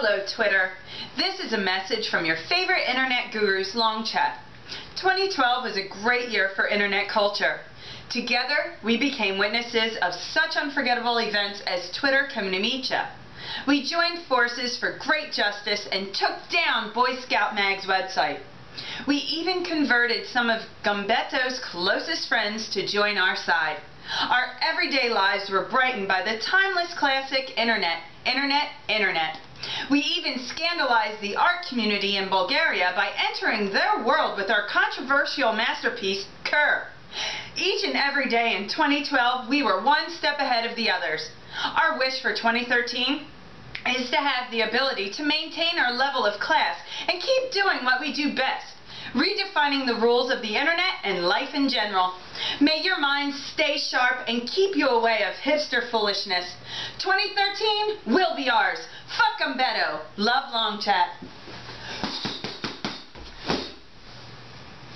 Hello, Twitter. This is a message from your favorite internet gurus, Longchat. 2012 was a great year for internet culture. Together, we became witnesses of such unforgettable events as Twitter Ya. We joined forces for great justice and took down Boy Scout Mag's website. We even converted some of Gambetto's closest friends to join our side. Our everyday lives were brightened by the timeless classic Internet, Internet, Internet. We even scandalized the art community in Bulgaria by entering their world with our controversial masterpiece, Kerr. Each and every day in 2012, we were one step ahead of the others. Our wish for 2013 is to have the ability to maintain our level of class and keep doing what we do best, redefining the rules of the internet and life in general. May your mind stay sharp and keep you away of hipster foolishness. 2013 will be ours. 'Em, Beto. Love Long Chat.